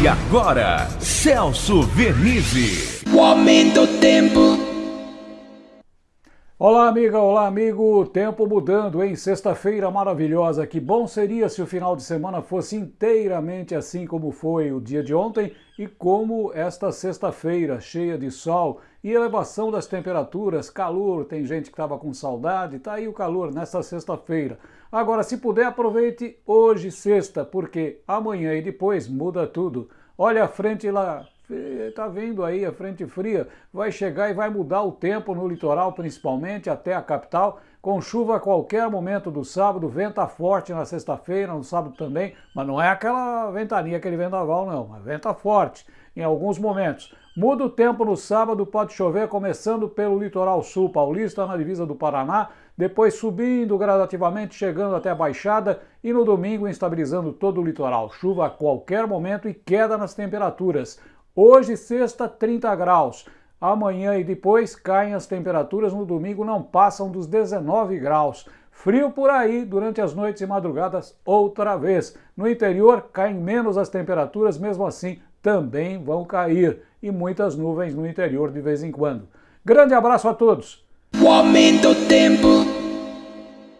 E agora, Celso Vernizzi. O aumento do tempo. Olá, amiga, olá, amigo. Tempo mudando, hein? Sexta-feira maravilhosa. Que bom seria se o final de semana fosse inteiramente assim como foi o dia de ontem e como esta sexta-feira, cheia de sol e elevação das temperaturas, calor. Tem gente que estava com saudade, tá aí o calor nesta sexta-feira. Agora, se puder, aproveite hoje, sexta, porque amanhã e depois muda tudo. Olha a frente lá, tá vendo aí a frente fria, vai chegar e vai mudar o tempo no litoral, principalmente até a capital, com chuva a qualquer momento do sábado, venta forte na sexta-feira, no sábado também, mas não é aquela ventania, aquele vendaval não, é venta forte em alguns momentos. Muda o tempo no sábado, pode chover começando pelo litoral sul paulista, na divisa do Paraná, depois subindo gradativamente, chegando até a Baixada e no domingo estabilizando todo o litoral. Chuva a qualquer momento e queda nas temperaturas. Hoje, sexta, 30 graus. Amanhã e depois caem as temperaturas, no domingo não passam dos 19 graus. Frio por aí durante as noites e madrugadas outra vez. No interior caem menos as temperaturas, mesmo assim também vão cair e muitas nuvens no interior de vez em quando. Grande abraço a todos! O aumento do tempo.